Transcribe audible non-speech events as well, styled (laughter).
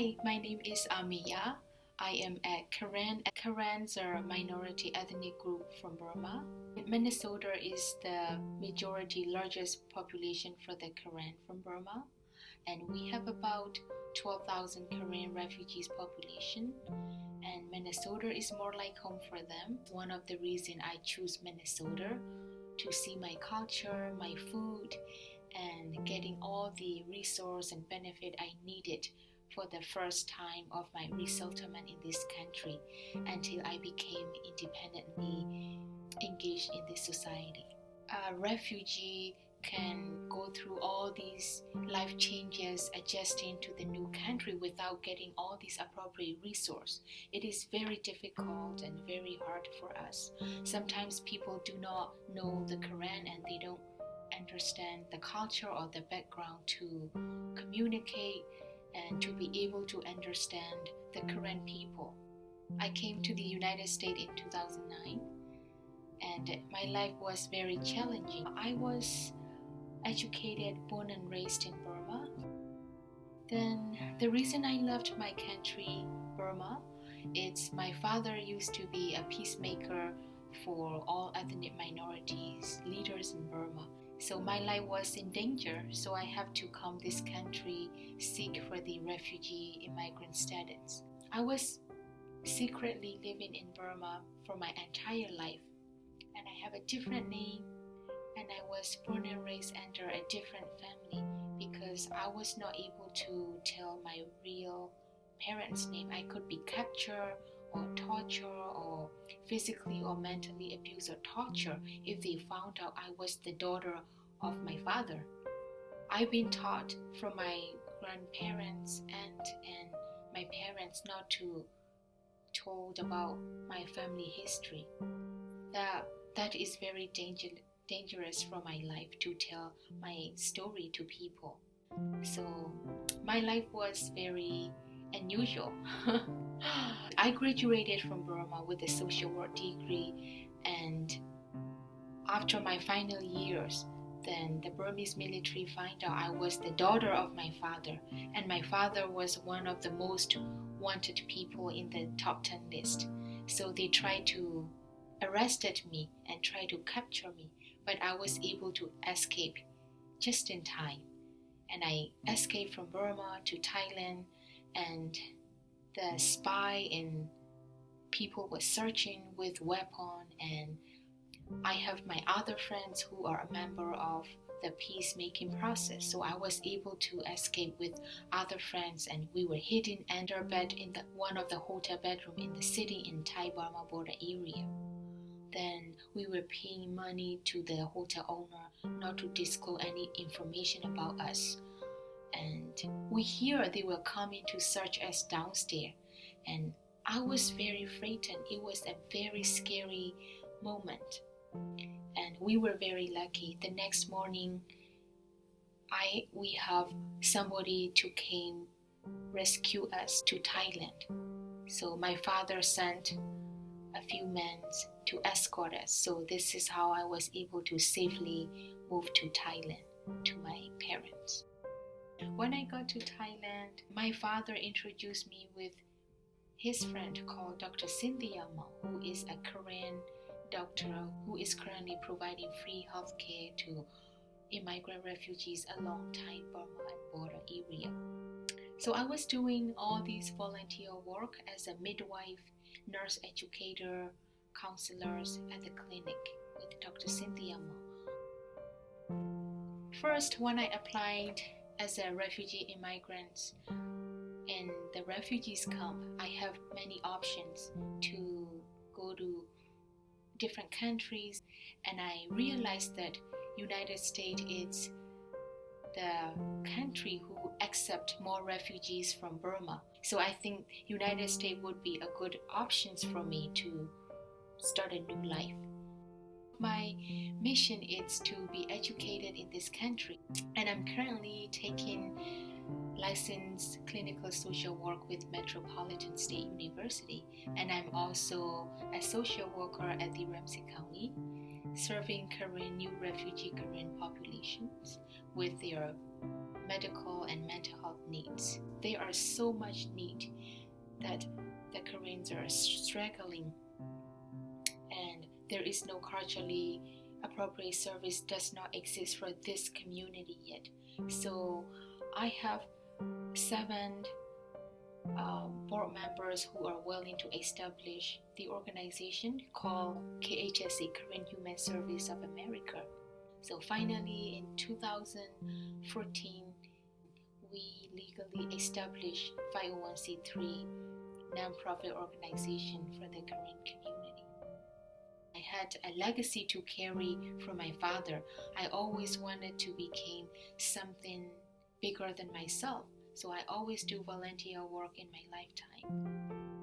Hi, my name is Amiya. I am a Karen. Karens are a minority ethnic group from Burma. Minnesota is the majority largest population for the Karen from Burma, and we have about 12,000 Karen refugees population. And Minnesota is more like home for them. One of the reason I choose Minnesota to see my culture, my food, and getting all the resource and benefit I needed for the first time of my resettlement in this country until I became independently engaged in this society. A refugee can go through all these life changes adjusting to the new country without getting all these appropriate resource it is very difficult and very hard for us sometimes people do not know the Karen and they don't understand the culture or the background to communicate and to be able to understand the Karen people. I came to the United States in 2009 and my life was very challenging. I was educated, born and raised in Burma. Then the reason I left my country, Burma, it's my father used to be a peacemaker for all ethnic minorities, leaders in Burma. So my life was in danger, so I have to come this country seek for the refugee immigrant status. I was secretly living in Burma for my entire life, and I have a different name, and I was born and raised under a different family because I was not able to tell my real parents' name. I could be captured or tortured or physically or mentally abuse or torture if they found out I was the daughter of my father. I've been taught from my grandparents and and my parents not to told about my family history. That that is very danger, dangerous for my life to tell my story to people. So my life was very unusual. (laughs) I graduated from Burma with a social work degree, and after my final years, then the Burmese military find out I was the daughter of my father, and my father was one of the most wanted people in the top 10 list. So they tried to arrested me and tried to capture me, but I was able to escape just in time. And I escaped from Burma to Thailand and the spy and people were searching with weapon. And I have my other friends who are a member of the peacemaking process. So I was able to escape with other friends and we were hidden under bed in the, one of the hotel bedroom in the city in Thai Burma border area. Then we were paying money to the hotel owner not to disclose any information about us and we hear they were coming to search us downstairs. And i was very frightened. It was a very scary moment. And we were very lucky. The next morning i we have somebody to came rescue us to thailand. So my father sent a few men to escort us. So this is how i was able to safely move to thailand to my parents when I got to Thailand, my father introduced me with his friend called Dr. Cynthia Maung, who is a Karen doctor who is currently providing free health care to immigrant refugees along Thai Burma border area. So I was doing all these volunteer work as a midwife, nurse educator, counselors at the clinic with Dr. Cynthia Maung. First, when I applied as a refugee immigrant in the refugees camp, I have many options to go to different countries and I realized that United States is the country who accept more refugees from Burma. So I think United States would be a good options for me to start a new life my mission is to be educated in this country and i'm currently taking licensed clinical social work with metropolitan state university and i'm also a social worker at the ramsey county serving Karen new refugee Karen populations with their medical and mental health needs. There are so much need that the Karens are struggling there is no culturally appropriate service does not exist for this community yet. So I have seven uh, board members who are willing to establish the organization called KHSA Karen Human Service of America. So finally, in 2014, we legally established 501c3 nonprofit organization for the Karen community. Had a legacy to carry from my father. I always wanted to become something bigger than myself, so I always do volunteer work in my lifetime.